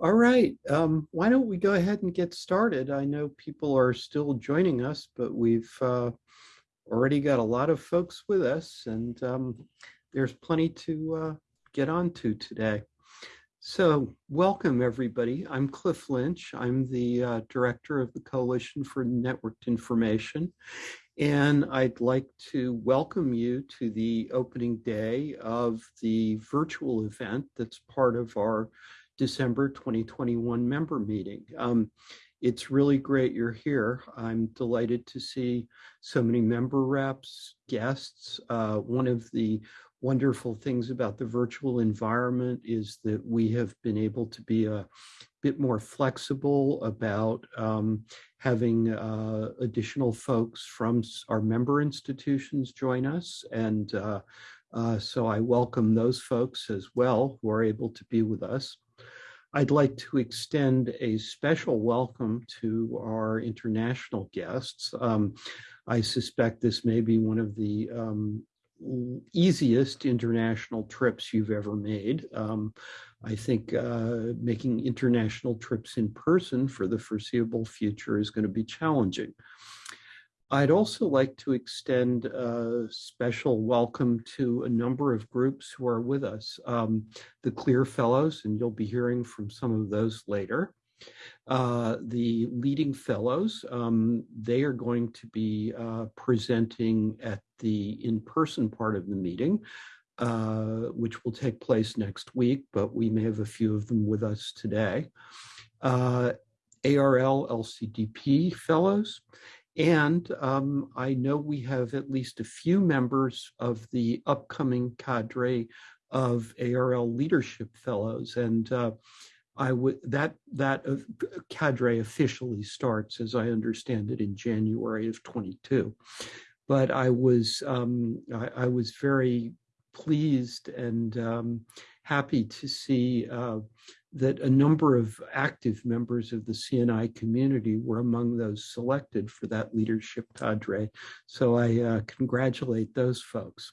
All right, um, why don't we go ahead and get started? I know people are still joining us, but we've uh, already got a lot of folks with us and um, there's plenty to uh, get on to today. So welcome everybody. I'm Cliff Lynch. I'm the uh, director of the Coalition for Networked Information. And I'd like to welcome you to the opening day of the virtual event that's part of our December 2021 member meeting. Um, it's really great you're here. I'm delighted to see so many member reps, guests. Uh, one of the wonderful things about the virtual environment is that we have been able to be a bit more flexible about um, having uh, additional folks from our member institutions join us. And uh, uh, so I welcome those folks as well who are able to be with us. I'd like to extend a special welcome to our international guests. Um, I suspect this may be one of the um, easiest international trips you've ever made. Um, I think uh, making international trips in person for the foreseeable future is going to be challenging. I'd also like to extend a special welcome to a number of groups who are with us. Um, the CLIR Fellows, and you'll be hearing from some of those later. Uh, the leading fellows, um, they are going to be uh, presenting at the in-person part of the meeting, uh, which will take place next week, but we may have a few of them with us today. Uh, ARL LCDP fellows, and um, I know we have at least a few members of the upcoming cadre of ARL Leadership Fellows. And uh, I would that that cadre officially starts, as I understand it, in January of 22. But I was um, I, I, was very pleased and um, happy to see uh, that a number of active members of the CNI community were among those selected for that leadership cadre. So I uh, congratulate those folks.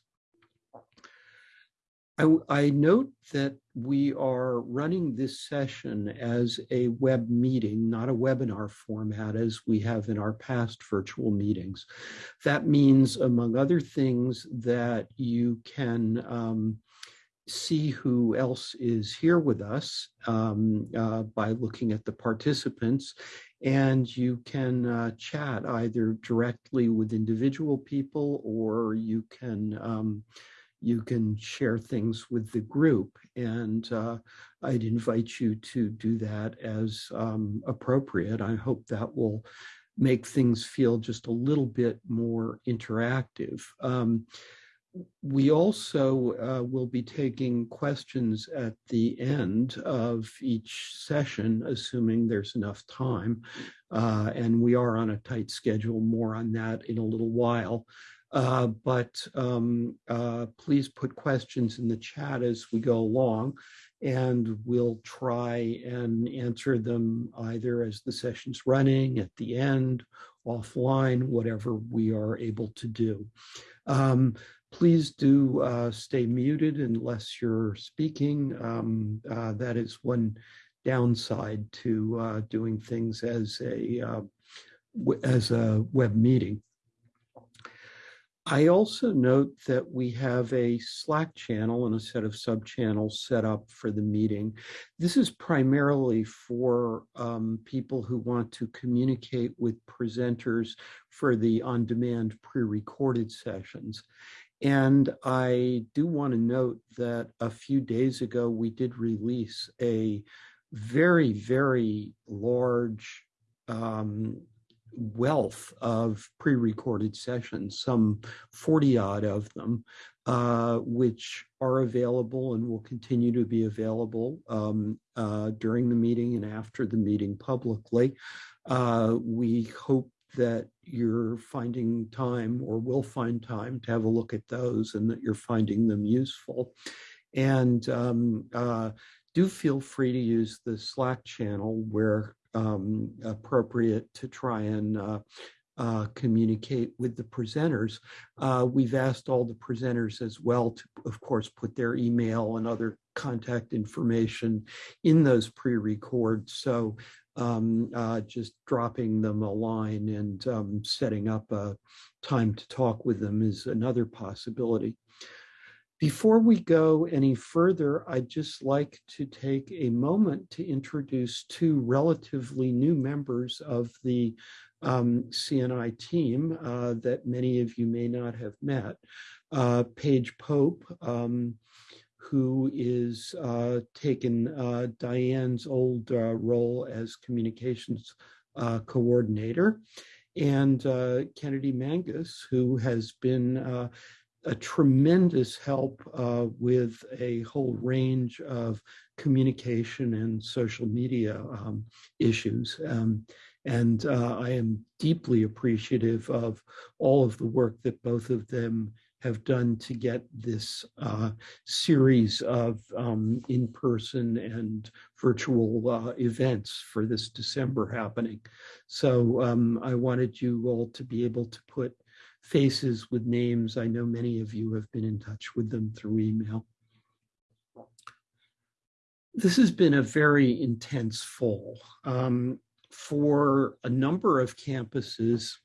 I, I, note that we are running this session as a web meeting, not a webinar format as we have in our past virtual meetings. That means, among other things, that you can um, see who else is here with us um, uh, by looking at the participants and you can uh, chat either directly with individual people or you can um, you can share things with the group and uh, I'd invite you to do that as um, appropriate. I hope that will make things feel just a little bit more interactive. We also uh, will be taking questions at the end of each session, assuming there's enough time. Uh, and we are on a tight schedule, more on that in a little while. Uh, but um, uh, please put questions in the chat as we go along, and we'll try and answer them either as the session's running, at the end, offline, whatever we are able to do. Um, Please do uh, stay muted unless you're speaking. Um, uh, that is one downside to uh, doing things as a uh, as a web meeting. I also note that we have a Slack channel and a set of sub-channels set up for the meeting. This is primarily for um, people who want to communicate with presenters for the on-demand pre-recorded sessions. And I do want to note that a few days ago, we did release a very, very large um, wealth of pre-recorded sessions, some 40 odd of them, uh, which are available and will continue to be available um, uh, during the meeting and after the meeting publicly. Uh, we hope that you're finding time or will find time to have a look at those and that you're finding them useful. And um, uh, do feel free to use the Slack channel where um, appropriate to try and uh, uh, communicate with the presenters. Uh, we've asked all the presenters as well to, of course, put their email and other contact information in those pre-records. So um, uh, just dropping them a line and um, setting up a time to talk with them is another possibility. Before we go any further, I'd just like to take a moment to introduce two relatively new members of the um, CNI team uh, that many of you may not have met. Uh, Paige Pope, um, who is uh, taken uh, Diane's old uh, role as communications uh, coordinator, and Kennedy Mangus, who has been a tremendous help uh, with a whole range of communication and social media um, issues. Um, and uh, I am deeply appreciative of all of the work that both of them have done to get this uh, series of um, in-person and virtual uh, events for this December happening. So um, I wanted you all to be able to put faces with names. I know many of you have been in touch with them through email. This has been a very intense fall. Um, for a number of campuses,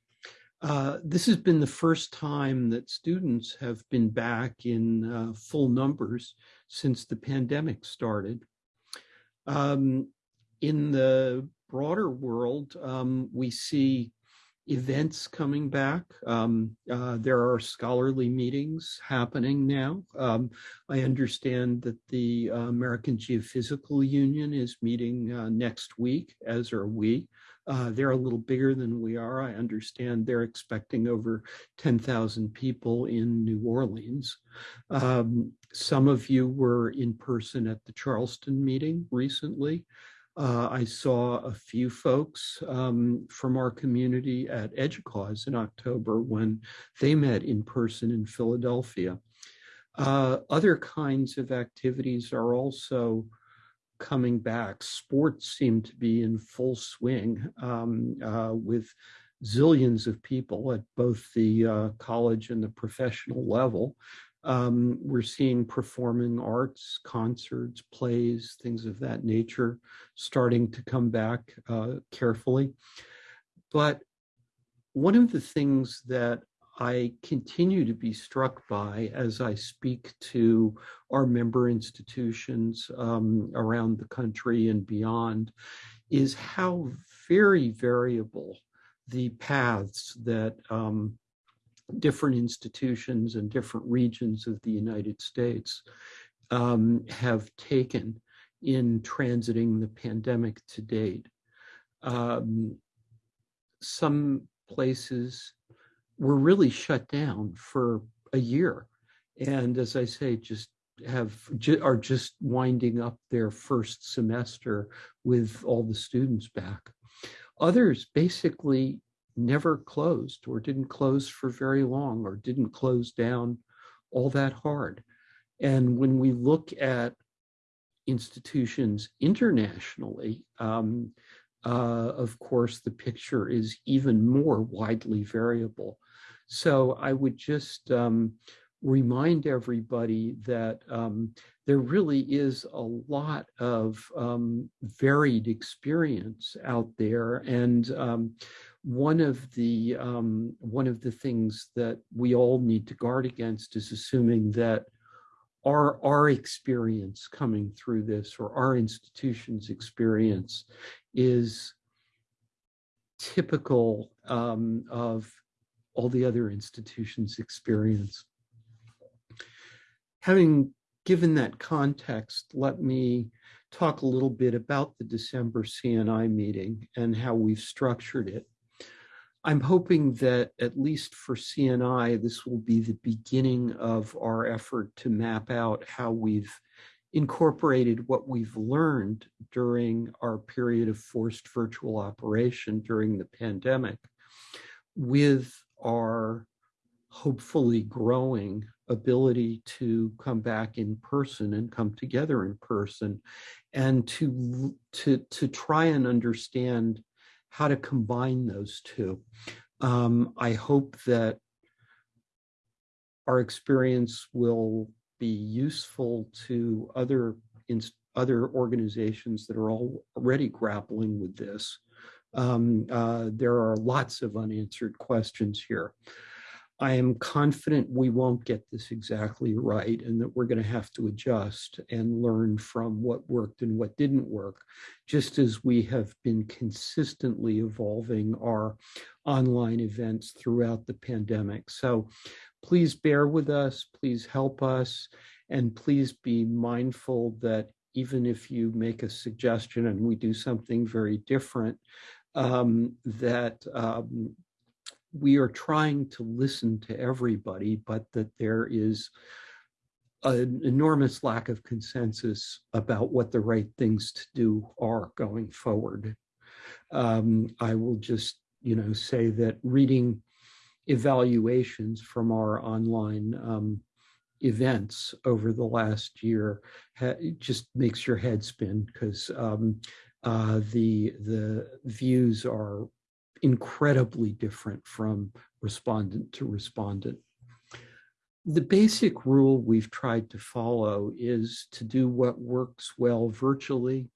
uh, this has been the first time that students have been back in uh, full numbers since the pandemic started. Um, in the broader world, um, we see events coming back. Um, uh, there are scholarly meetings happening now. Um, I understand that the uh, American Geophysical Union is meeting uh, next week, as are we. Uh, they're a little bigger than we are. I understand they're expecting over 10,000 people in New Orleans. Um, some of you were in person at the Charleston meeting recently. Uh, I saw a few folks um, from our community at EDUCAUSE in October when they met in person in Philadelphia. Uh, other kinds of activities are also coming back. Sports seem to be in full swing um, uh, with zillions of people at both the uh, college and the professional level. Um, we're seeing performing arts, concerts, plays, things of that nature starting to come back uh, carefully. But one of the things that I continue to be struck by as I speak to our member institutions um, around the country and beyond is how very variable the paths that um, different institutions and different regions of the United States um, have taken in transiting the pandemic to date. Um, some places were really shut down for a year. And as I say, just have are just winding up their first semester with all the students back. Others basically never closed or didn't close for very long or didn't close down all that hard. And when we look at institutions internationally, um, uh, of course, the picture is even more widely variable. So I would just um, remind everybody that um, there really is a lot of um, varied experience out there. And um, one of the um, one of the things that we all need to guard against is assuming that our our experience coming through this or our institution's experience is typical um, of all the other institutions experience. Having given that context, let me talk a little bit about the December CNI meeting and how we've structured it. I'm hoping that at least for CNI, this will be the beginning of our effort to map out how we've incorporated what we've learned during our period of forced virtual operation during the pandemic with our hopefully growing ability to come back in person and come together in person and to to to try and understand how to combine those two. Um, I hope that our experience will be useful to other other organizations that are already grappling with this. Um, uh, there are lots of unanswered questions here. I am confident we won't get this exactly right and that we're going to have to adjust and learn from what worked and what didn't work, just as we have been consistently evolving our online events throughout the pandemic. So please bear with us, please help us, and please be mindful that even if you make a suggestion and we do something very different, um, that um, we are trying to listen to everybody, but that there is an enormous lack of consensus about what the right things to do are going forward. Um, I will just, you know, say that reading evaluations from our online um, events over the last year just makes your head spin because um, uh, the the views are incredibly different from respondent to respondent. The basic rule we've tried to follow is to do what works well virtually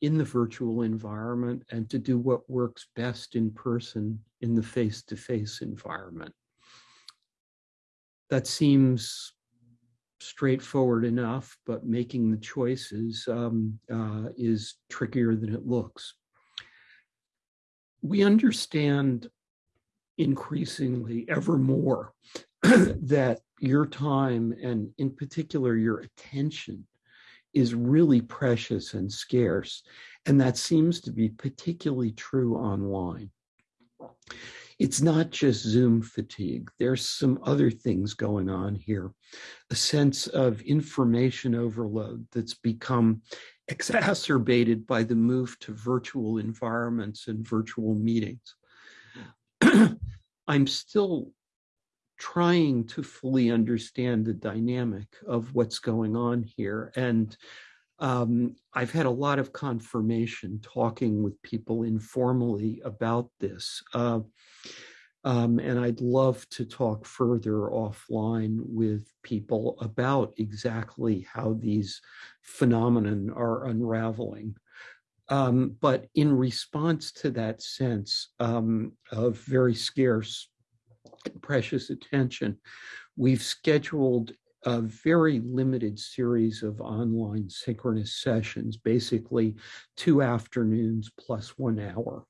in the virtual environment and to do what works best in person in the face-to-face -face environment. That seems straightforward enough, but making the choices um, uh, is trickier than it looks we understand increasingly ever more that your time and in particular your attention is really precious and scarce. And that seems to be particularly true online. It's not just Zoom fatigue. There's some other things going on here. A sense of information overload that's become exacerbated by the move to virtual environments and virtual meetings. I'm still trying to fully understand the dynamic of what's going on here. And um, I've had a lot of confirmation talking with people informally about this. Uh, um, and I'd love to talk further offline with people about exactly how these phenomenon are unraveling. Um, but in response to that sense um, of very scarce, precious attention, we've scheduled a very limited series of online synchronous sessions, basically two afternoons plus one hour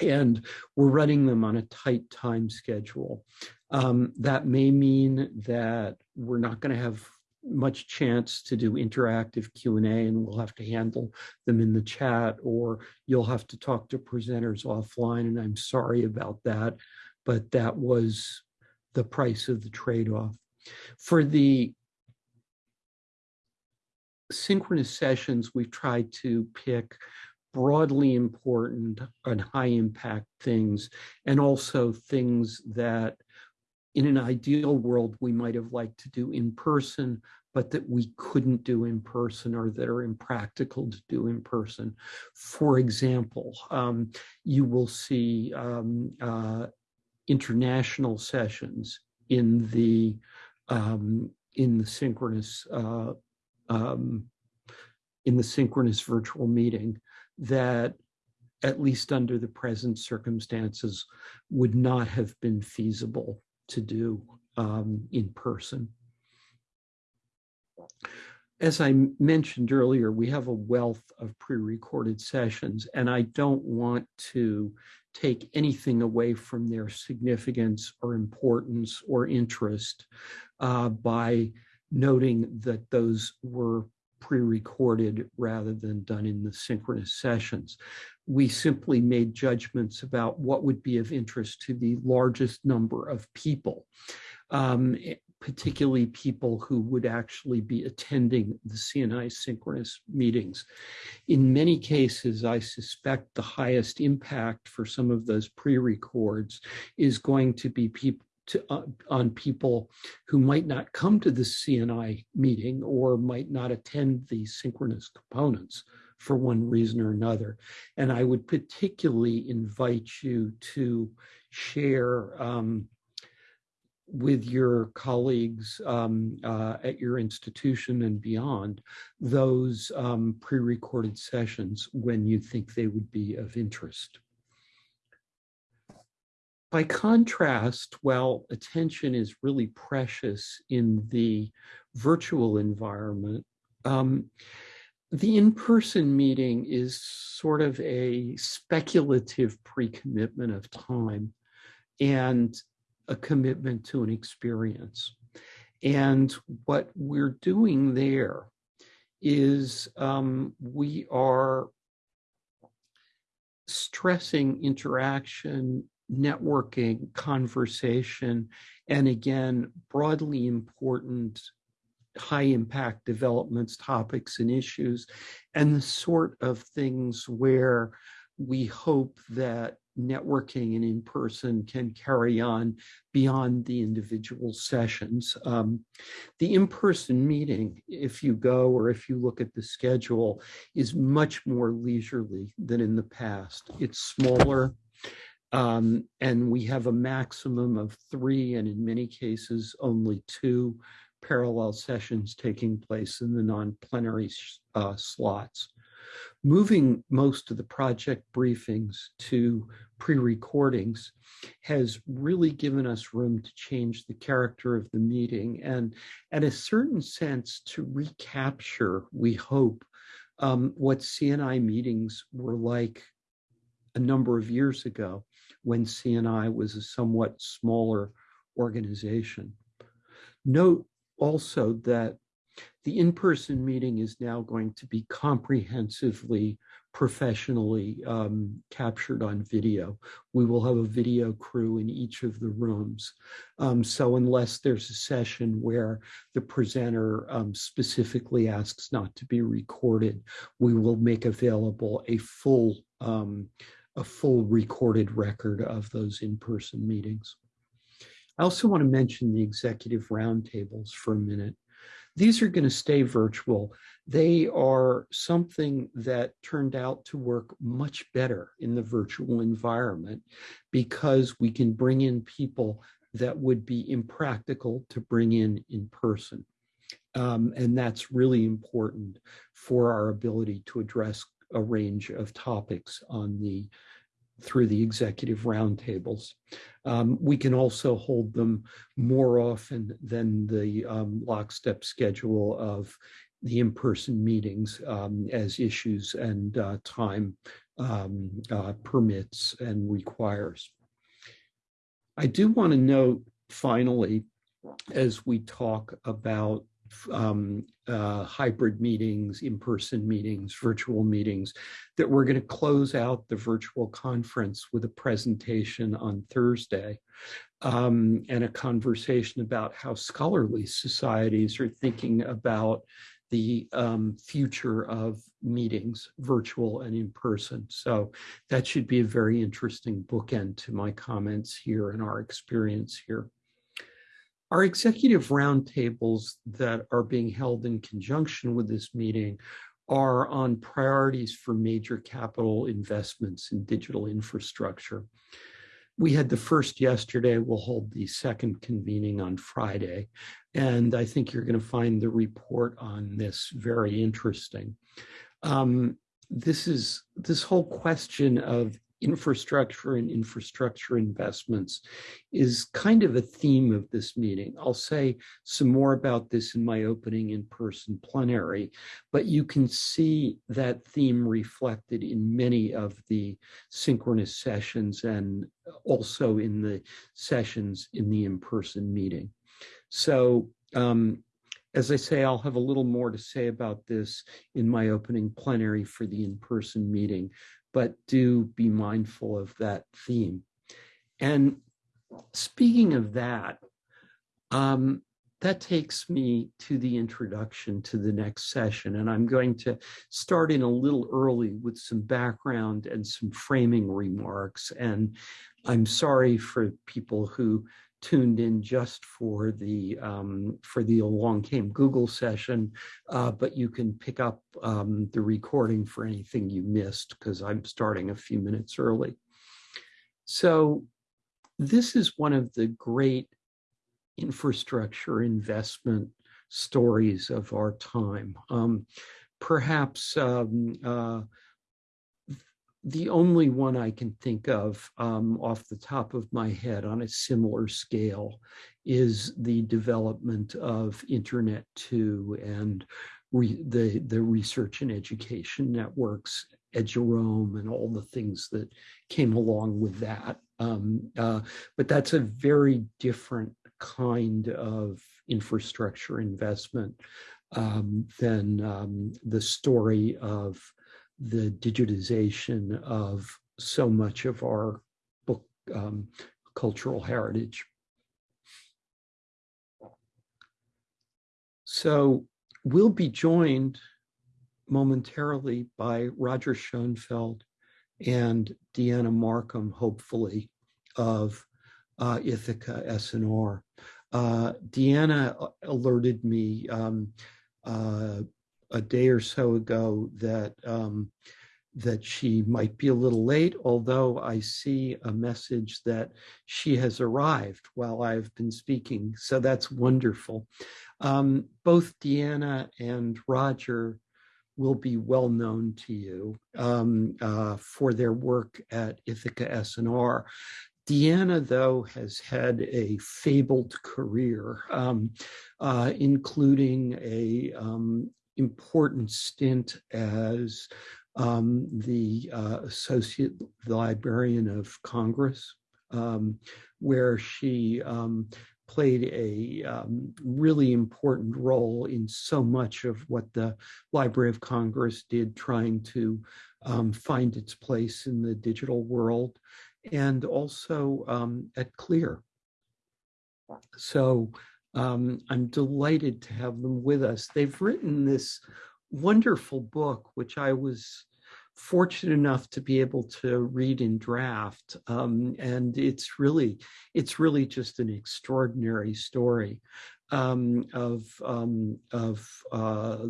and we're running them on a tight time schedule. Um, that may mean that we're not going to have much chance to do interactive Q&A and we'll have to handle them in the chat or you'll have to talk to presenters offline and I'm sorry about that, but that was the price of the trade-off. For the synchronous sessions, we've tried to pick broadly important and high impact things, and also things that in an ideal world we might have liked to do in person, but that we couldn't do in person or that are impractical to do in person. For example, um, you will see um, uh, international sessions in the um, in the synchronous uh, um, in the synchronous virtual meeting that at least under the present circumstances would not have been feasible to do um, in person. As I mentioned earlier, we have a wealth of pre-recorded sessions, and I don't want to take anything away from their significance or importance or interest uh, by noting that those were pre-recorded rather than done in the synchronous sessions. We simply made judgments about what would be of interest to the largest number of people, um, particularly people who would actually be attending the CNI synchronous meetings. In many cases, I suspect the highest impact for some of those pre-records is going to be people to, uh, on people who might not come to the CNI meeting or might not attend the synchronous components, for one reason or another. And I would particularly invite you to share um, with your colleagues um, uh, at your institution and beyond those um, pre-recorded sessions when you think they would be of interest. By contrast, while attention is really precious in the virtual environment, um, the in-person meeting is sort of a speculative pre-commitment of time and a commitment to an experience. And what we're doing there is um, we are stressing interaction, networking, conversation, and again, broadly important high impact developments, topics, and issues, and the sort of things where we hope that networking and in person can carry on beyond the individual sessions. Um, the in person meeting, if you go or if you look at the schedule, is much more leisurely than in the past. It's smaller. Um, and we have a maximum of three, and in many cases, only two parallel sessions taking place in the non-plenary uh, slots. Moving most of the project briefings to pre-recordings has really given us room to change the character of the meeting and at a certain sense to recapture, we hope, um, what CNI meetings were like a number of years ago when CNI was a somewhat smaller organization. Note also that the in-person meeting is now going to be comprehensively professionally um, captured on video. We will have a video crew in each of the rooms. Um, so unless there's a session where the presenter um, specifically asks not to be recorded, we will make available a full um, a full recorded record of those in-person meetings. I also want to mention the executive roundtables for a minute. These are going to stay virtual. They are something that turned out to work much better in the virtual environment because we can bring in people that would be impractical to bring in in person. Um, and that's really important for our ability to address a range of topics on the through the executive roundtables. Um, we can also hold them more often than the um, lockstep schedule of the in-person meetings um, as issues and uh, time um, uh, permits and requires. I do want to note finally, as we talk about um, uh, hybrid meetings, in-person meetings, virtual meetings, that we're going to close out the virtual conference with a presentation on Thursday um, and a conversation about how scholarly societies are thinking about the um, future of meetings, virtual and in person. So that should be a very interesting bookend to my comments here and our experience here. Our executive roundtables that are being held in conjunction with this meeting are on priorities for major capital investments in digital infrastructure. We had the first yesterday, we'll hold the second convening on Friday, and I think you're going to find the report on this very interesting. Um, this is this whole question of infrastructure and infrastructure investments is kind of a theme of this meeting. I'll say some more about this in my opening in-person plenary, but you can see that theme reflected in many of the synchronous sessions and also in the sessions in the in-person meeting. So um, as I say, I'll have a little more to say about this in my opening plenary for the in-person meeting, but do be mindful of that theme. And speaking of that, um, that takes me to the introduction to the next session. And I'm going to start in a little early with some background and some framing remarks. And I'm sorry for people who tuned in just for the um, for the Along Came Google session, uh, but you can pick up um, the recording for anything you missed because I'm starting a few minutes early. So this is one of the great infrastructure investment stories of our time. Um, perhaps um, uh, the only one I can think of um, off the top of my head on a similar scale is the development of Internet 2 and the, the research and education networks, Eduroam and all the things that came along with that. Um, uh, but that's a very different kind of infrastructure investment um, than um, the story of the digitization of so much of our book um, cultural heritage. So we'll be joined momentarily by Roger Schonfeld and Deanna Marcum, hopefully, of uh, Ithaka S+R. Uh, Deanna alerted me um, uh, a day or so ago that um, that she might be a little late, although I see a message that she has arrived while I've been speaking. So that's wonderful. Um, both Deanna and Roger will be well known to you um, uh, for their work at Ithaka S+R. Deanna, though, has had a fabled career, um, uh, including a um, important stint as um, the uh, Associate Librarian of Congress, um, where she um, played a um, really important role in so much of what the Library of Congress did, trying to um, find its place in the digital world, and also um, at CLIR. So um, I'm delighted to have them with us. They've written this wonderful book, which I was fortunate enough to be able to read in draft. Um, and it's really, it's really just an extraordinary story um, of, um, of uh,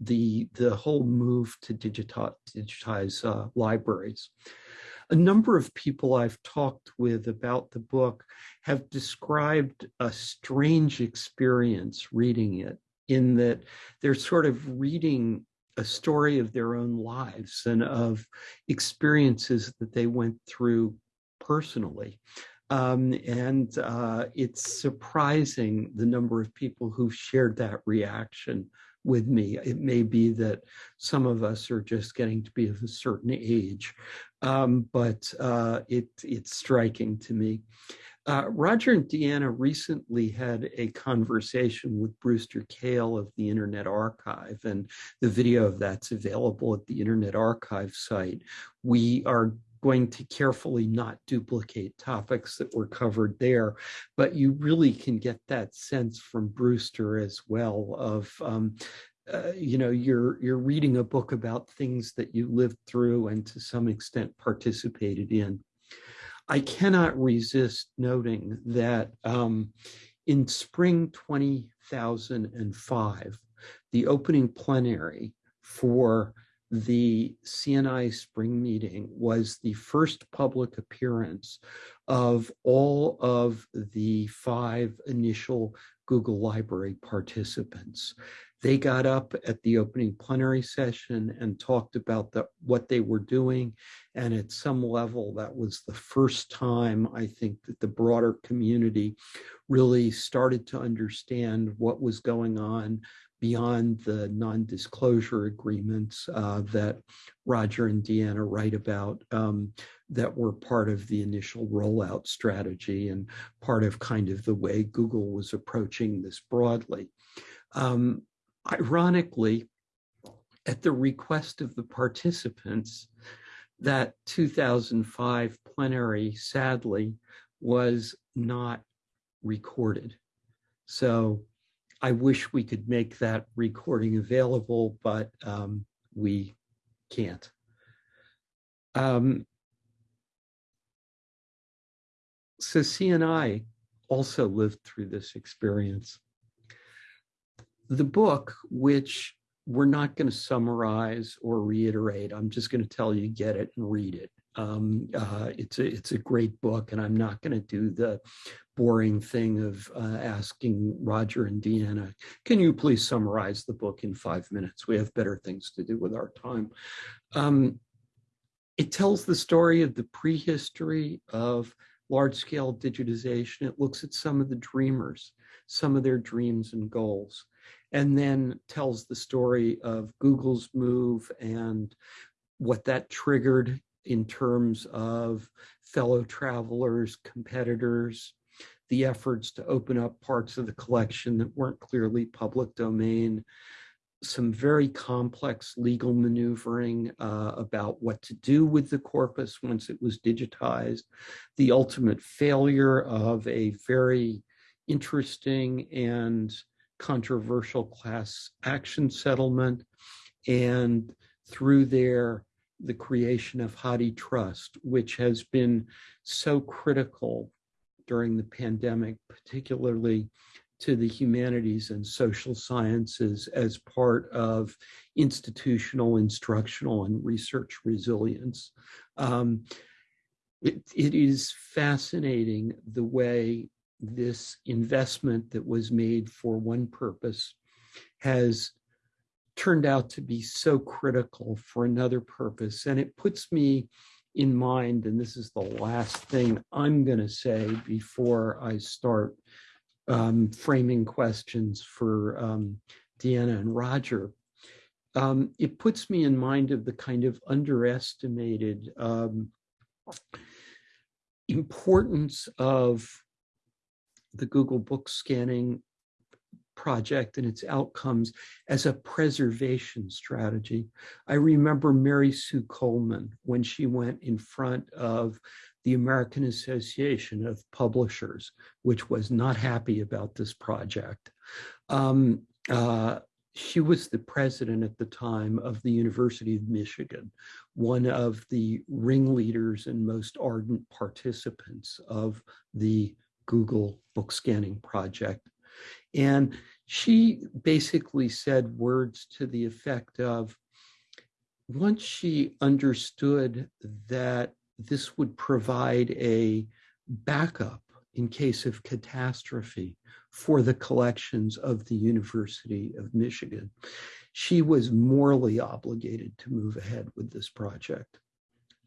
the, the whole move to digitize, digitize uh, libraries a number of people I've talked with about the book have described a strange experience reading it in that they're sort of reading a story of their own lives and of experiences that they went through personally. Um, and uh, it's surprising the number of people who've shared that reaction with me. It may be that some of us are just getting to be of a certain age, um, but uh, it, it's striking to me. Uh, Roger and Deanna recently had a conversation with Brewster Kahle of the Internet Archive, and the video of that's available at the Internet Archive site. We are going to carefully not duplicate topics that were covered there, but you really can get that sense from Brewster as well of um, uh, you know you're you're reading a book about things that you lived through and to some extent participated in. I cannot resist noting that um, in spring 2005, the opening plenary for the CNI spring meeting was the first public appearance of all of the five initial Google Library participants. They got up at the opening plenary session and talked about the, what they were doing. And at some level, that was the first time I think that the broader community really started to understand what was going on beyond the non-disclosure agreements uh, that Roger and Deanna write about um, that were part of the initial rollout strategy and part of kind of the way Google was approaching this broadly. Um, ironically, at the request of the participants, that 2005 plenary, sadly, was not recorded. So I wish we could make that recording available, but um, we can't. Um, so CNI also lived through this experience. The book, which we're not going to summarize or reiterate, I'm just going to tell you get it and read it. Um, uh, it's a it's a great book, and I'm not going to do the boring thing of uh, asking Roger and Deanna, "Can you please summarize the book in five minutes?" We have better things to do with our time. Um, it tells the story of the prehistory of large-scale digitization. It looks at some of the dreamers, some of their dreams and goals, and then tells the story of Google's move and what that triggered in terms of fellow travelers, competitors, the efforts to open up parts of the collection that weren't clearly public domain, some very complex legal maneuvering uh, about what to do with the corpus once it was digitized, the ultimate failure of a very interesting and controversial class action settlement, and through there, the creation of HathiTrust, which has been so critical during the pandemic, particularly to the humanities and social sciences as part of institutional, instructional, and research resilience. Um, it, it is fascinating the way this investment that was made for one purpose has turned out to be so critical for another purpose. And it puts me in mind, and this is the last thing I'm going to say before I start um, framing questions for um, Deanna and Roger. Um, it puts me in mind of the kind of underestimated um, importance of the Google book scanning project and its outcomes as a preservation strategy. I remember Mary Sue Coleman when she went in front of the American Association of Publishers, which was not happy about this project. Um, uh, she was the president at the time of the University of Michigan, one of the ringleaders and most ardent participants of the Google book scanning project. And she basically said words to the effect of once she understood that this would provide a backup in case of catastrophe for the collections of the University of Michigan. She was morally obligated to move ahead with this project.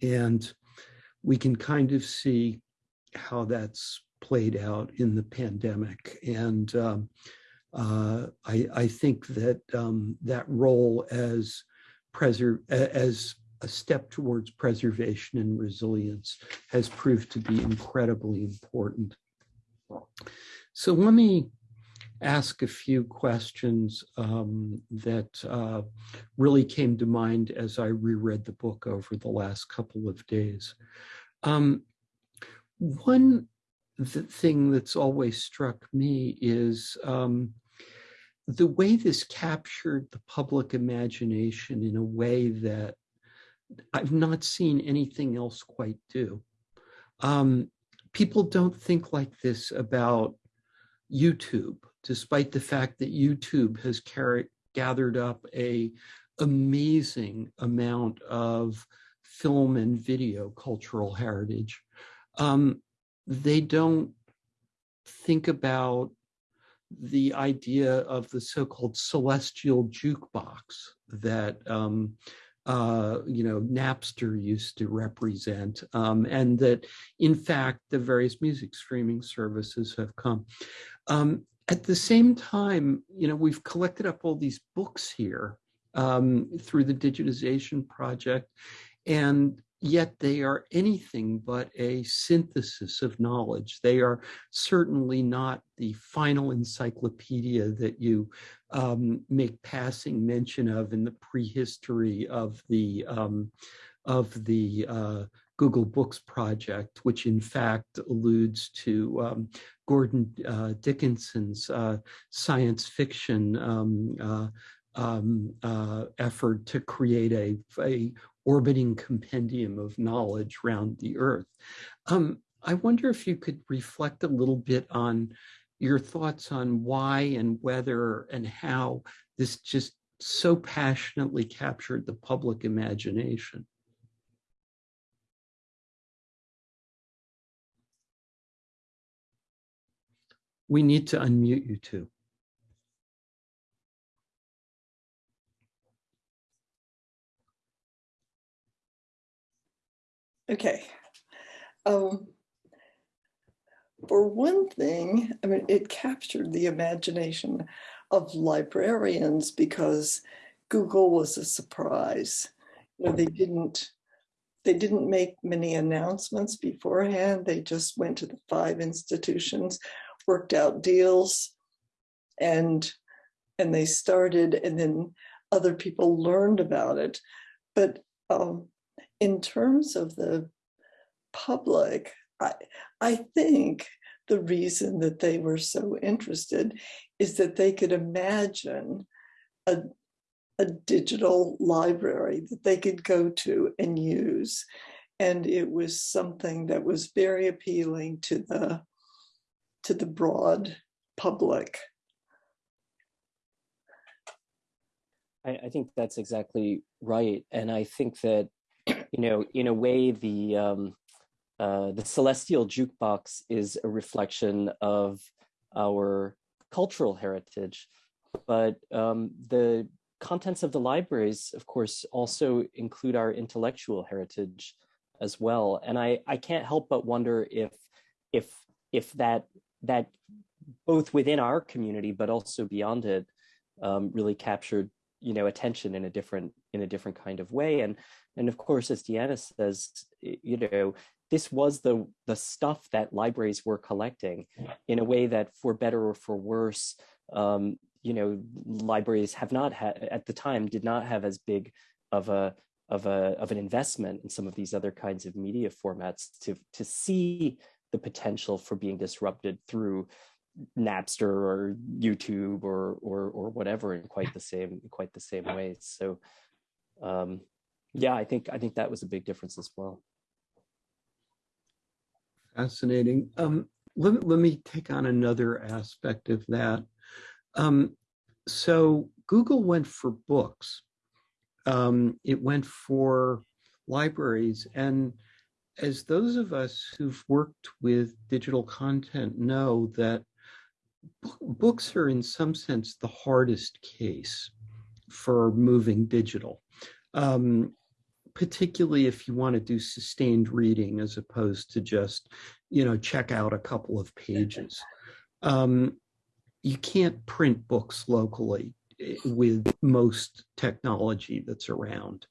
And we can kind of see how that's played out in the pandemic. And um, uh, I, I, think that um, that role as preser- as a step towards preservation and resilience has proved to be incredibly important. So let me ask a few questions um, that uh, really came to mind as I reread the book over the last couple of days. Um, one thing that's always struck me is um, the way this captured the public imagination in a way that I've not seen anything else quite do. Um, people don't think like this about YouTube, despite the fact that YouTube has gathered up a amazing amount of film and video cultural heritage. Um, they don't think about the idea of the so-called celestial jukebox that um, uh, you know, Napster used to represent, um, and that in fact the various music streaming services have come. Um, at the same time, you know, we've collected up all these books here um, through the digitization project, and yet they are anything but a synthesis of knowledge. They are certainly not the final encyclopedia that you um, make passing mention of in the prehistory of the um, of the uh, Google Books project, which in fact alludes to um, Gordon uh, Dickson's uh, science fiction um, uh, um, uh, effort to create a, a orbiting compendium of knowledge around the earth. Um, I wonder if you could reflect a little bit on your thoughts on why and whether and how this just so passionately captured the public imagination. We need to unmute you too. Okay. Um, for one thing, I mean, it captured the imagination of librarians because Google was a surprise. You know, they didn't they didn't make many announcements beforehand. They just went to the five institutions, worked out deals, and and they started, and then other people learned about it. But um, in terms of the public, I, I think the reason that they were so interested is that they could imagine a, a digital library that they could go to and use. And it was something that was very appealing to the, to the broad public. I, I think that's exactly right. And I think that, you know, in a way, the um, uh, the celestial jukebox is a reflection of our cultural heritage, but um, the contents of the libraries, of course, also include our intellectual heritage as well. And I, I can't help but wonder if, if, if that, that both within our community, but also beyond it, um, really captured, you know, attention in a different, in a different kind of way. And, and of course, as Deanna says, you know, this was the, the stuff that libraries were collecting in a way that for better or for worse, um, you know, libraries have not had, at the time, did not have as big of a, of a, of an investment in some of these other kinds of media formats to, to see the potential for being disrupted through Napster or YouTube or, or, or whatever in quite the same, quite the same ways. So, um, yeah, I think, I think that was a big difference as well. Fascinating. Um, let, let me take on another aspect of that. Um, so Google went for books. Um, it went for libraries. And as those of us who've worked with digital content know that books are in some sense the hardest case for moving digital. Um, particularly if you want to do sustained reading as opposed to just, you know, check out a couple of pages. Um, you can't print books locally eh, with most technology that's around.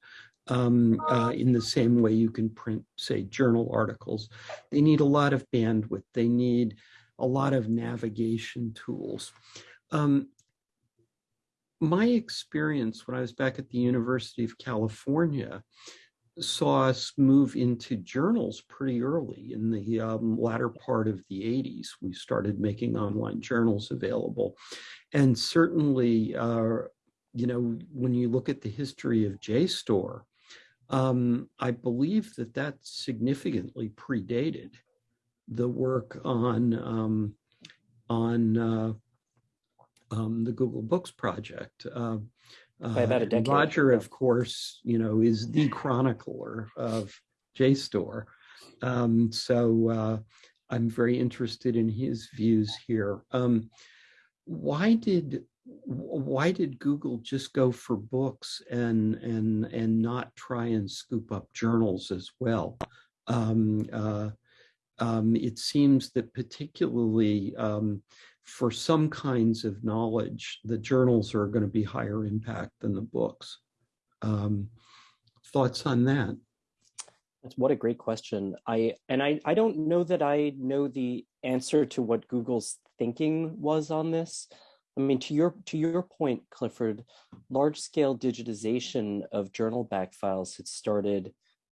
Um, uh, in the same way you can print, say, journal articles. They need a lot of bandwidth. They need a lot of navigation tools. Um, my experience when I was back at the University of California saw us move into journals pretty early in the um, latter part of the 80s. We started making online journals available. And certainly, uh, you know, when you look at the history of JSTOR, um, I believe that that significantly predated the work on um, on uh, um, the Google Books project. Uh, By about a decade. Roger, of course, you know, is the chronicler of JSTOR. Um, so uh, I'm very interested in his views here. Um, why did why did Google just go for books and and and not try and scoop up journals as well? Um, uh, um, it seems that particularly um, for some kinds of knowledge, the journals are going to be higher impact than the books. Um, thoughts on that? That's what a great question. I and I I don't know that I know the answer to what Google's thinking was on this. I mean, to your to your point, Clifford, large scale digitization of journal back files had started,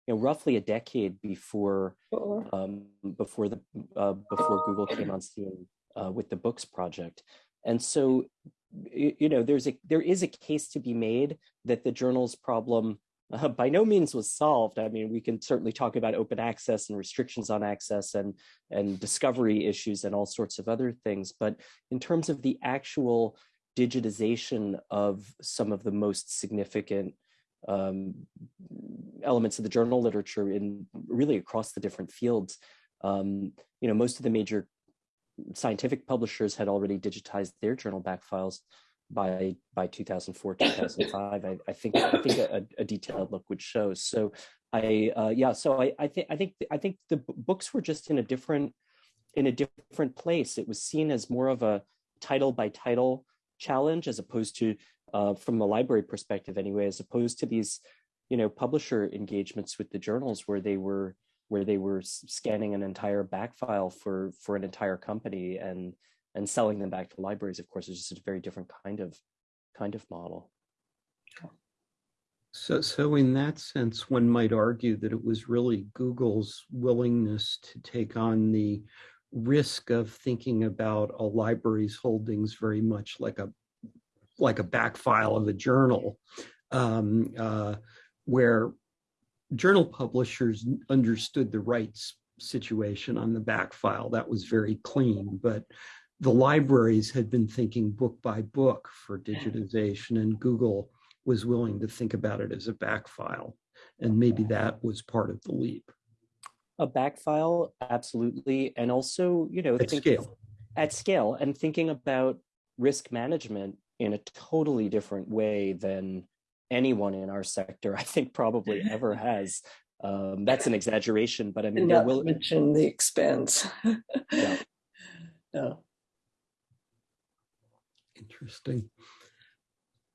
you know, roughly a decade before um, before the uh, before Google came on scene uh, with the books project. And so, you know, there's a there is a case to be made that the journals problem uh, by no means was solved. I mean, we can certainly talk about open access and restrictions on access and, and discovery issues and all sorts of other things. But in terms of the actual digitization of some of the most significant um, elements of the journal literature in really across the different fields, um, you know, most of the major scientific publishers had already digitized their journal back files by by 2004 2005 I, I think i think a, a, detailed look would show. So i uh, yeah so i i think i think i think the books were just in a different in a different place. It was seen as more of a title by title challenge as opposed to uh, from a library perspective anyway as opposed to these you know publisher engagements with the journals where they were where they were scanning an entire back file for for an entire company and and selling them back to libraries, of course, is just a very different kind of kind of model. So, so in that sense, one might argue that it was really Google's willingness to take on the risk of thinking about a library's holdings very much like a like a back file of a journal, um, uh, where journal publishers understood the rights situation on the back file. That was very clean, but the libraries had been thinking book by book for digitization and Google was willing to think about it as a back file. And maybe that was part of the leap. A back file, absolutely. And also, you know, at scale. At scale and thinking about risk management in a totally different way than anyone in our sector, I think probably ever has. Um, that's an exaggeration, but I mean, not will mention the expense. yeah. No. Interesting.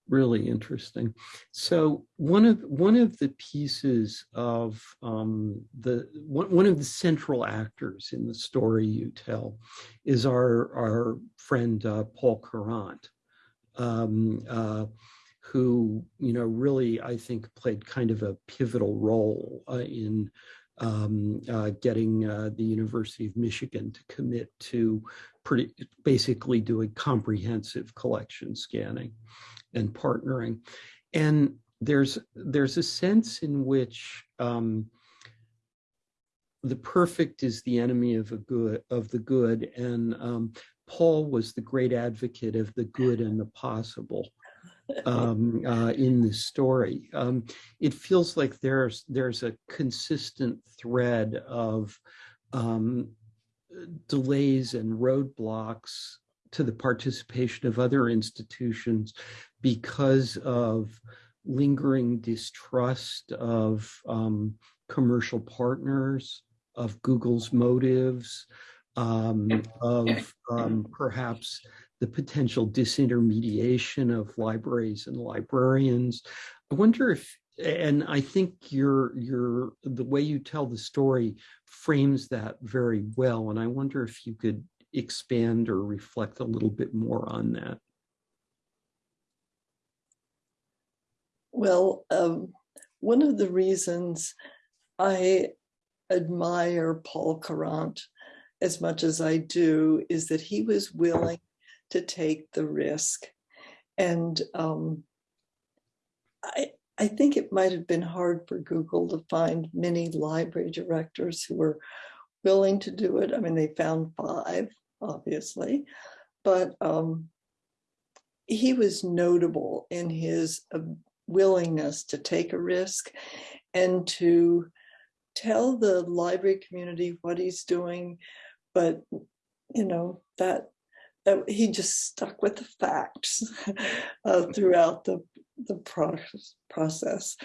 Really interesting. So one of one of the pieces of um, the one, one of the central actors in the story you tell is our our friend uh, Paul Courant, um, uh, who you know really I think played kind of a pivotal role uh, in um, uh, getting uh, the University of Michigan to commit to pretty basically doing comprehensive collection scanning and partnering. And there's there's a sense in which um, the perfect is the enemy of a good of the good, and um, Paul was the great advocate of the good and the possible um, uh, in this story. Um, it feels like there's there's a consistent thread of um, delays and roadblocks to the participation of other institutions because of lingering distrust of um, commercial partners, of Google's motives, um, of um, perhaps the potential disintermediation of libraries and librarians. I wonder if and I think your your the way you tell the story frames that very well. And I wonder if you could expand or reflect a little bit more on that. Well, um, one of the reasons I admire Paul Courant as much as I do is that he was willing to take the risk. And um, I, I think it might have been hard for Google to find many library directors who were willing to do it. I mean, they found five, obviously, but um, he was notable in his uh, willingness to take a risk and to tell the library community what he's doing. But, you know, that, that he just stuck with the facts uh, throughout the the process.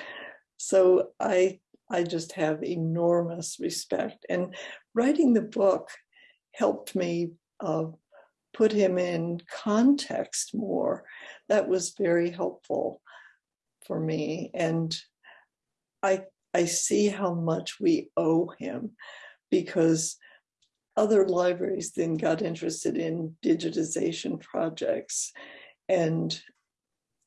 So I I just have enormous respect. And writing the book helped me uh, put him in context more. That was very helpful for me. And I I see how much we owe him because other libraries then got interested in digitization projects and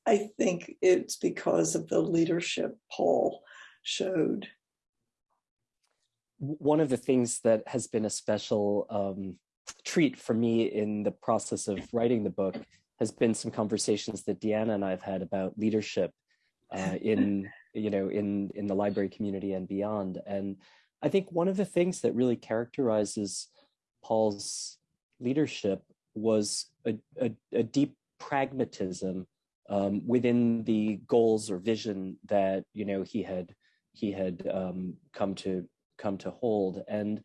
I think it's because of the leadership Paul showed. One of the things that has been a special um, treat for me in the process of writing the book has been some conversations that Deanna and I have had about leadership uh, in you know, in in the library community and beyond. And I think one of the things that really characterizes Paul's leadership was a, a, a deep pragmatism um, within the goals or vision that you know he had he had um, come to come to hold. And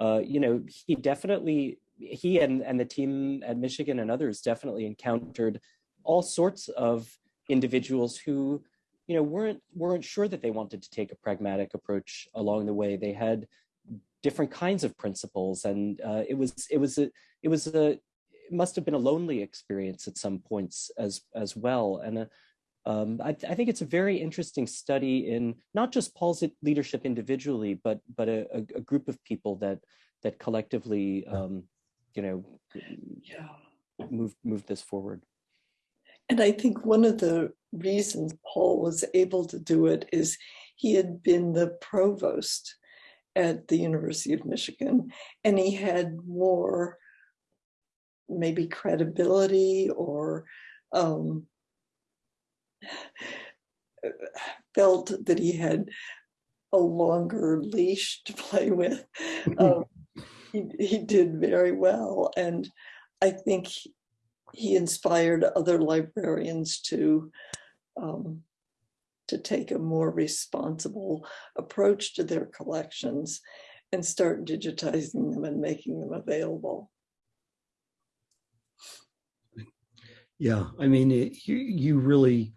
uh, you know, he definitely he and and the team at Michigan and others definitely encountered all sorts of individuals who you know weren't weren't sure that they wanted to take a pragmatic approach along the way they had different kinds of principles and uh, it was it was a it was a it must have been a lonely experience at some points as as well and uh, um, I, I, think it's a very interesting study in not just Paul's leadership individually, but but a, a group of people that that collectively, um, you know, yeah. moved moved this forward. And I think one of the reasons Paul was able to do it is he had been the provost at the University of Michigan, and he had more maybe credibility or um, felt that he had a longer leash to play with. Um, he, he did very well. And I think he, he inspired other librarians to um, to take a more responsible approach to their collections and start digitizing them and making them available. Yeah, I mean, it, you, you really,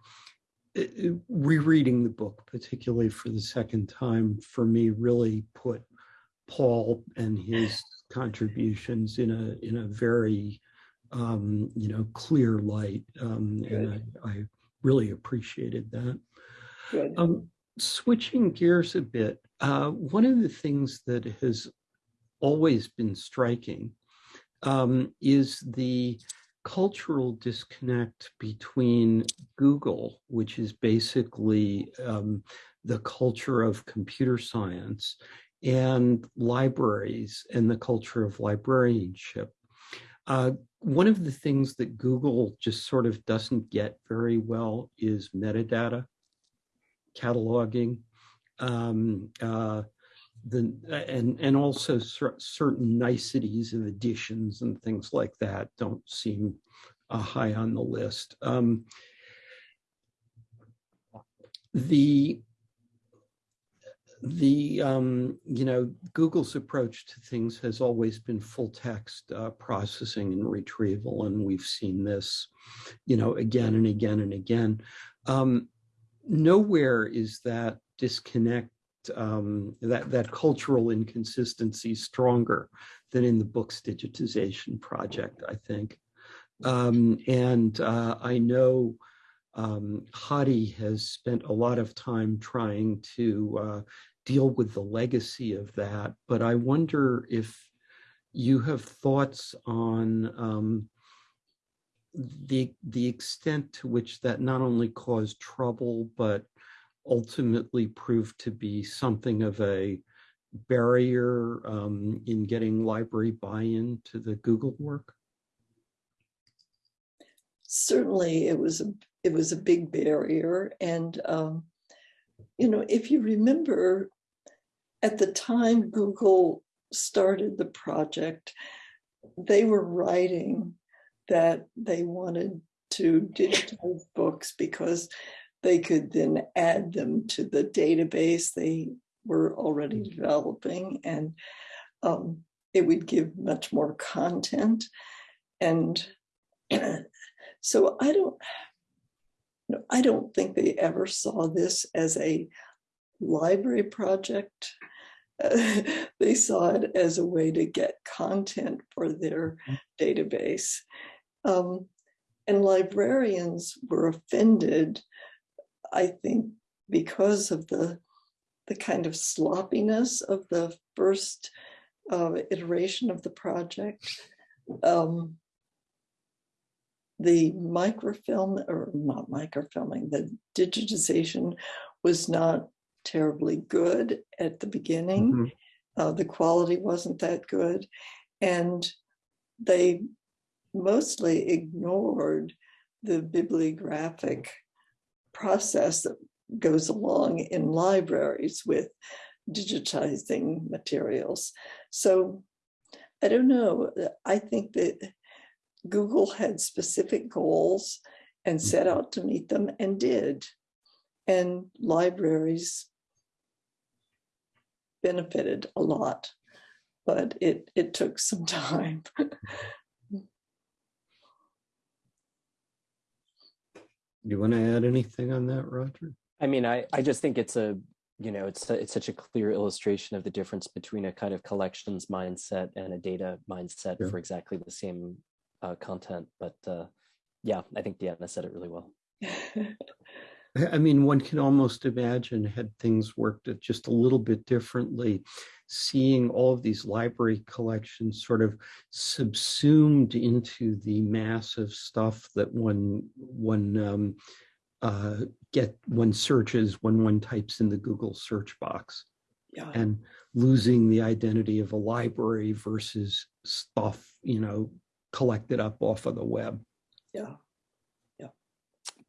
it, rereading the book, particularly for the second time, for me, really put Paul and his contributions in a in a very um, you know clear light, um, and I, I, really appreciated that. Um, switching gears a bit, uh, one of the things that has always been striking um, is the cultural disconnect between Google, which is basically um, the culture of computer science, and libraries and the culture of librarianship. Uh, one of the things that Google just sort of doesn't get very well is metadata, cataloging, um, uh, the and and also certain niceties of additions and things like that don't seem uh, high on the list. Um, the the um, you know Google's approach to things has always been full text uh, processing and retrieval, and we've seen this, you know, again and again and again. Um, nowhere is that disconnect um, that that cultural inconsistency stronger than in the books digitization project, I think. Um, and uh, I know um, Hathi has spent a lot of time trying to uh, deal with the legacy of that, but I wonder if you have thoughts on um, the the extent to which that not only caused trouble, but ultimately proved to be something of a barrier um, in getting library buy-in to the Google work? Certainly, it was a it was a big barrier, and um, you know, if you remember, at the time Google started the project, they were writing that they wanted to digitize books because they could then add them to the database they were already mm. developing and um, it would give much more content and so i don't i don't think they ever saw this as a library project uh, they saw it as a way to get content for their mm. database um, and librarians were offended I think because of the the kind of sloppiness of the first uh, iteration of the project, um, the microfilm or not microfilming, the digitization was not terribly good at the beginning. Mm-hmm. Uh, the quality wasn't that good, and they mostly ignored the bibliographic process that goes along in libraries with digitizing materials. So I don't know. I think that Google had specific goals and set out to meet them and did. And libraries benefited a lot, but it, it took some time. You want to add anything on that, Roger? I mean, I, I just think it's a, you know, it's a, it's such a clear illustration of the difference between a kind of collections mindset and a data mindset Sure. for exactly the same uh, content. But uh, yeah, I think Deanna said it really well. I mean, one can almost imagine had things worked just a little bit differently, seeing all of these library collections sort of subsumed into the massive stuff that one one um, uh, get one searches when one types in the Google search box, yeah. and losing the identity of a library versus stuff you know collected up off of the web. Yeah.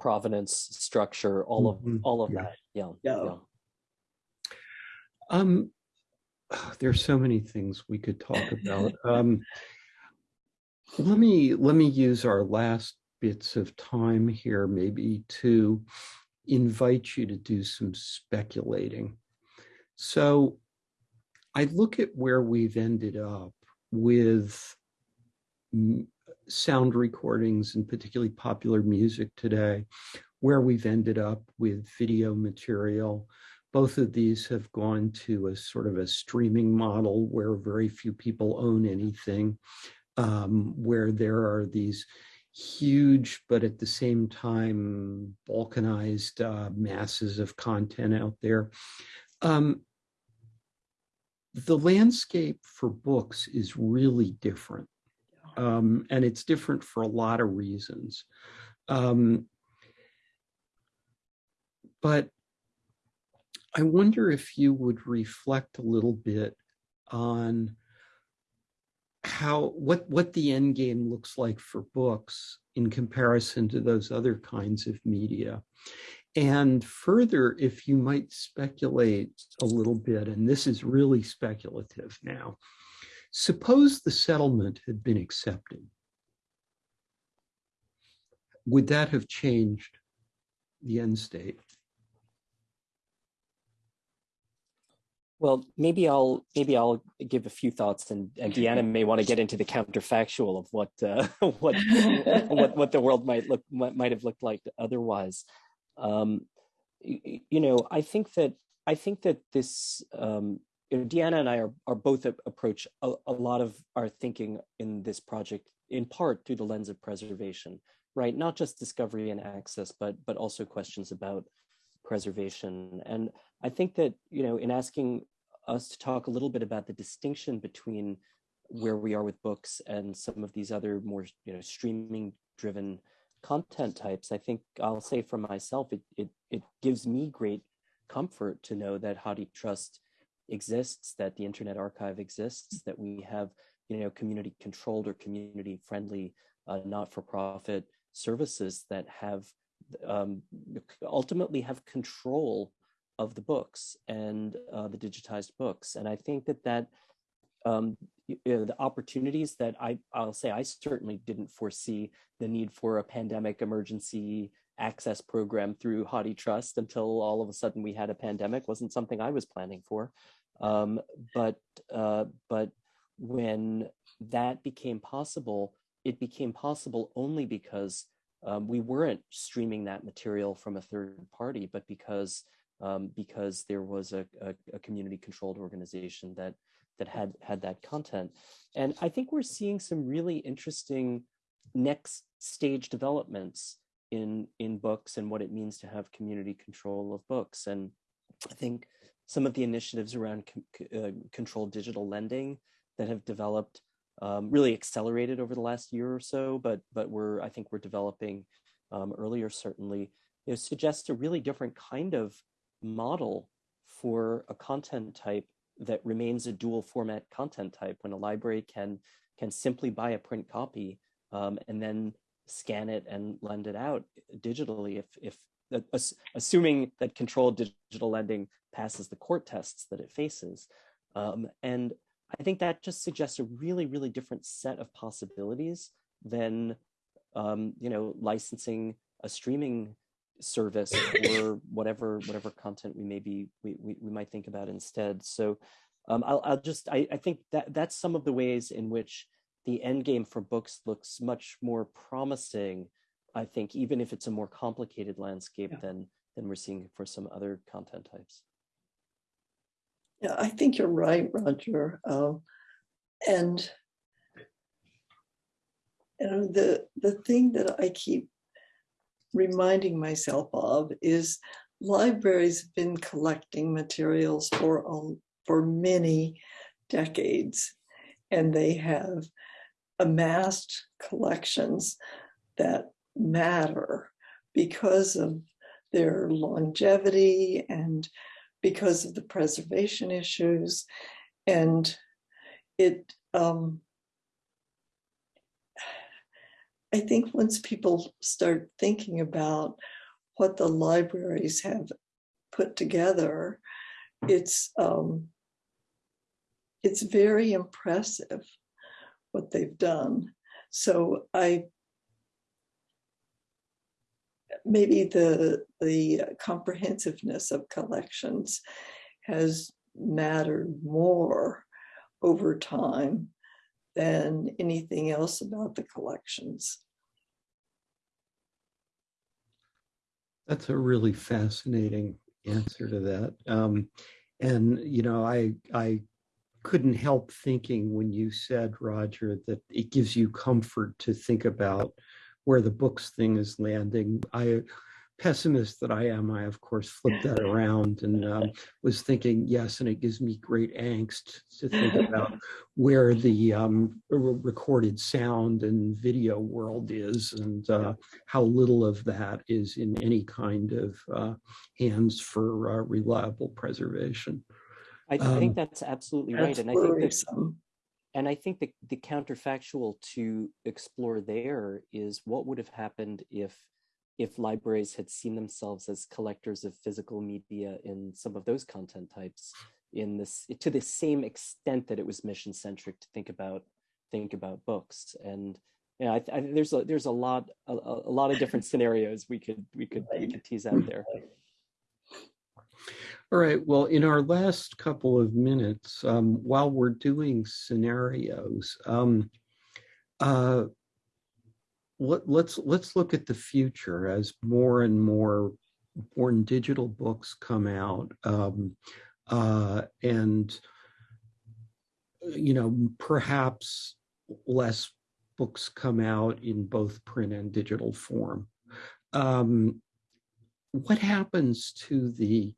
Provenance, structure, all of Mhm, all of yeah. that. Yeah. Yeah. Um, there's so many things we could talk about. Um, let me let me use our last bits of time here, maybe to invite you to do some speculating. So, I look at where we've ended up with sound recordings and particularly popular music today, where we've ended up with video material. Both of these have gone to a sort of a streaming model where very few people own anything, um, where there are these huge, but at the same time, balkanized uh, masses of content out there. Um, the landscape for books is really different um, and it's different for a lot of reasons. Um, but I wonder if you would reflect a little bit on how what what the end game looks like for books in comparison to those other kinds of media and further if you might speculate a little bit and this is really speculative now Suppose the settlement had been accepted. Would that have changed the end state? Well, maybe I'll maybe I'll give a few thoughts, and, and Deanna may want to get into the counterfactual of what uh, what what what the world might look might, might have looked like otherwise. Um, you, you know, I think that I think that this um, you know, Deanna and I are, are both a, approach a, a, lot of our thinking in this project in part through the lens of preservation, right? Not just discovery and access, but but also questions about preservation. And I think that you know, in asking us to talk a little bit about the distinction between where we are with books and some of these other more you know streaming driven content types, I think I'll say for myself, it it it gives me great comfort to know that HathiTrust exists, that the Internet Archive exists, that we have, you know, community controlled or community friendly, uh, not for profit services that have um, ultimately have control of the books and uh, the digitized books. And I think that that um, you know, the opportunities that I, I'll say I certainly didn't foresee the need for a pandemic emergency access program through HathiTrust until all of a sudden we had a pandemic wasn't something I was planning for. Um, but uh, but when that became possible, it became possible only because um, we weren't streaming that material from a third party, but because um, because there was a, a, a community controlled organization that that had had that content. And I think we're seeing some really interesting next stage developments in in books and what it means to have community control of books. And I think some of the initiatives around uh, controlled digital lending that have developed um, really accelerated over the last year or so, but but we're I think we're developing um, earlier certainly suggests a really different kind of model for a content type that remains a dual format content type when a library can can simply buy a print copy um, and then scan it and lend it out digitally if if ass- assuming that controlled digital lending passes the court tests that it faces. Um, and I think that just suggests a really, really different set of possibilities than, um, you know, licensing a streaming service or whatever whatever content we maybe we, we, we might think about instead. So um, I'll, I'll just I, I think that that's some of the ways in which the end game for books looks much more promising. I think even if it's a more complicated landscape Yeah. than than we're seeing for some other content types. Yeah, I think you're right, Roger. Uh, and you know, the the thing that I keep reminding myself of is libraries have been collecting materials for a, for many decades, and they have amassed collections that matter because of their longevity and because of the preservation issues. And it, um, I think once people start thinking about what the libraries have put together, it's um, it's very impressive what they've done. So I maybe the the comprehensiveness of collections has mattered more over time than anything else about the collections. That's a really fascinating answer to that. Um, and you know, I I couldn't help thinking when you said, Roger, that it gives you comfort to think about where the books thing is landing. I pessimist that I am, I of course flipped that around and um, was thinking, yes, and it gives me great angst to think about where the um, recorded sound and video world is and uh, how little of that is in any kind of uh, hands for uh, reliable preservation. I, I Um, think that's absolutely right, That's and I think that and I think the, the counterfactual to explore there is what would have happened if if libraries had seen themselves as collectors of physical media in some of those content types in this to the same extent that it was mission centric to think about think about books. And yeah I, I, there's a there's a lot a, a lot of different scenarios we could we could we could tease out there All right. Well, in our last couple of minutes, um, while we're doing scenarios, um, uh, let, let's let's look at the future as more and more born digital books come out, um, uh, and you know perhaps less books come out in both print and digital form. Um, what happens to the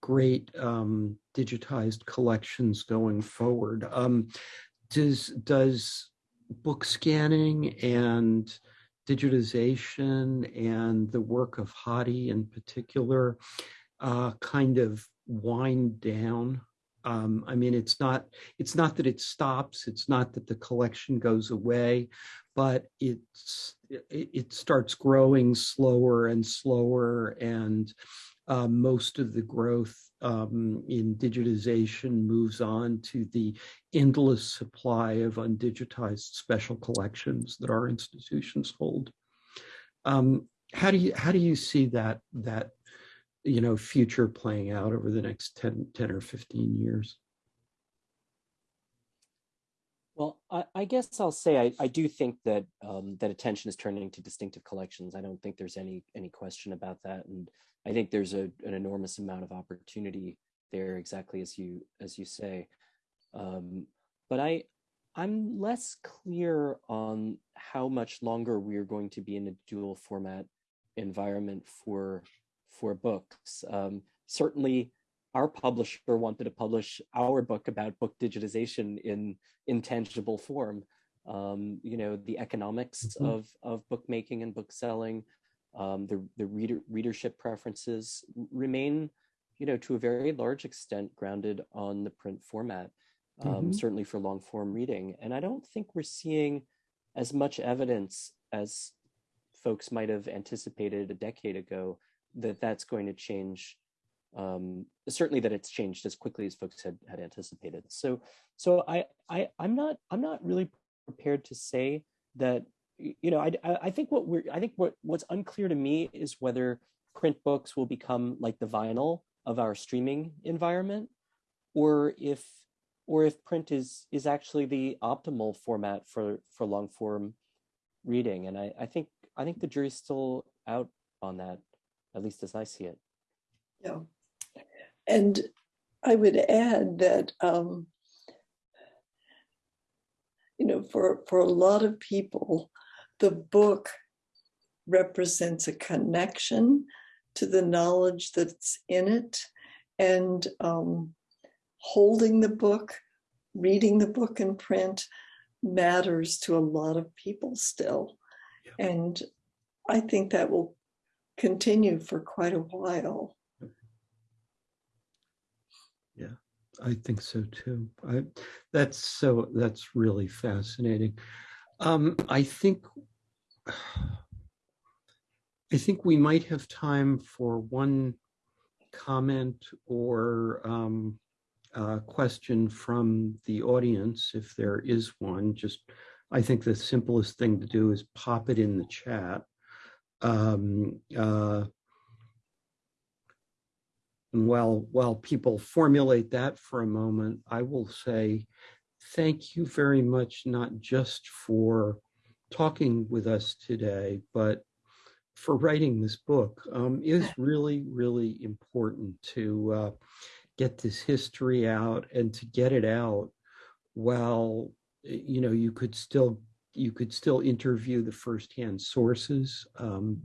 great um, digitized collections going forward. Um, does does book scanning and digitization and the work of Hathi in particular uh, kind of wind down? Um, I mean, it's not it's not that it stops. It's not that the collection goes away, but it's it, it starts growing slower and slower and uh, most of the growth um, in digitization moves on to the endless supply of undigitized special collections that our institutions hold. Um, how do you how do you see that that you know future playing out over the next 10, 10 or 15 years? Well, I, I, guess I'll say I, I do think that um, that attention is turning to distinctive collections. I don't think there's any any question about that, and I think there's a, an enormous amount of opportunity there, exactly as you as you say. Um, but I I'm less clear on how much longer we're going to be in a dual format environment for for books. Um, certainly, our publisher wanted to publish our book about book digitization in intangible form. Um, you know, the economics mm-hmm. of of bookmaking and bookselling, um, the the reader readership preferences remain, you know, to a very large extent grounded on the print format. Um, mm-hmm. Certainly for long form reading, and I don't think we're seeing as much evidence as folks might have anticipated a decade ago that that's going to change. Um, certainly that it's changed as quickly as folks had had anticipated. So so I I I'm not I'm not really prepared to say that you know I I think what we're I think what what's unclear to me is whether print books will become like the vinyl of our streaming environment or if or if print is is actually the optimal format for for long form reading and I, I think i think the jury's still out on that at least as i see it Yeah. And I would add that, um, you know, for, for a lot of people, the book represents a connection to the knowledge that's in it and um, holding the book, reading the book in print matters to a lot of people still. Yeah. And I think that will continue for quite a while. Yeah, I think so too. I, that's so, that's really fascinating. Um, I think, I think we might have time for one comment or um, question from the audience, if there is one. Just, I think the simplest thing to do is pop it in the chat. Um, uh, and while, while people formulate that for a moment, I will say thank you very much, not just for talking with us today, but for writing this book. Um, is really, really important to uh, get this history out and to get it out while, you know, you could still you could still interview the firsthand sources. Um,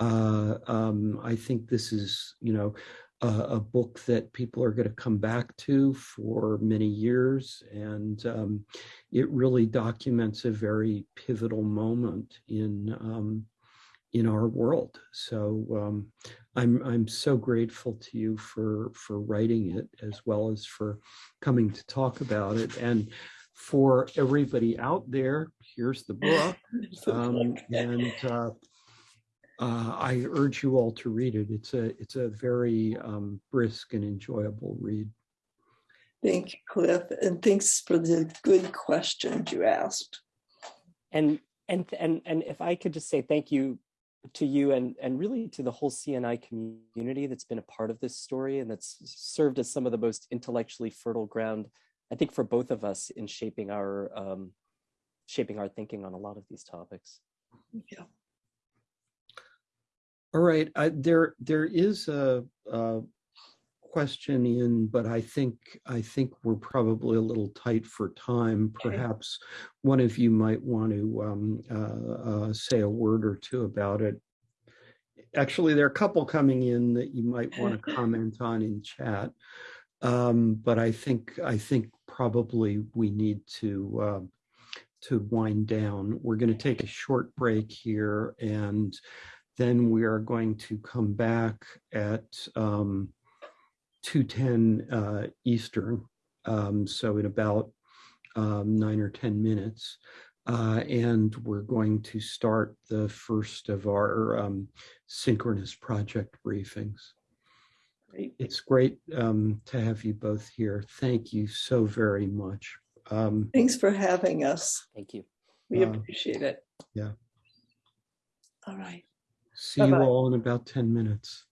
uh, um, I think this is, you know, a, a book that people are going to come back to for many years. And um, it really documents a very pivotal moment in um, in our world. So um, I'm I'm so grateful to you for for writing it as well as for coming to talk about it. And for everybody out there, here's the book. Um, and uh, uh, I urge you all to read it. It's a it's a very um, brisk and enjoyable read. Thank you, Cliff, and thanks for the good questions you asked. and and and and if i could just say thank you to you and and really to the whole cni community that's been a part of this story and that's served as some of the most intellectually fertile ground i think for both of us in shaping our um shaping our thinking on a lot of these topics Yeah. All right, I, there there is a, a question in, but I think I think we're probably a little tight for time. Perhaps one of you might want to um, uh, uh, say a word or two about it. Actually, there are a couple coming in that you might want to comment on in chat, um, but I think I think probably we need to uh, to wind down. We're going to take a short break here and then we are going to come back at um, 2.10 uh, Eastern, um, so in about um, nine or 10 minutes. Uh, and we're going to start the first of our um, synchronous project briefings. Great. It's great um, to have you both here. Thank you so very much. Um, Thanks for having us. thank you We Uh, appreciate it. yeah. All right. See you Bye-bye. all in about 10 minutes.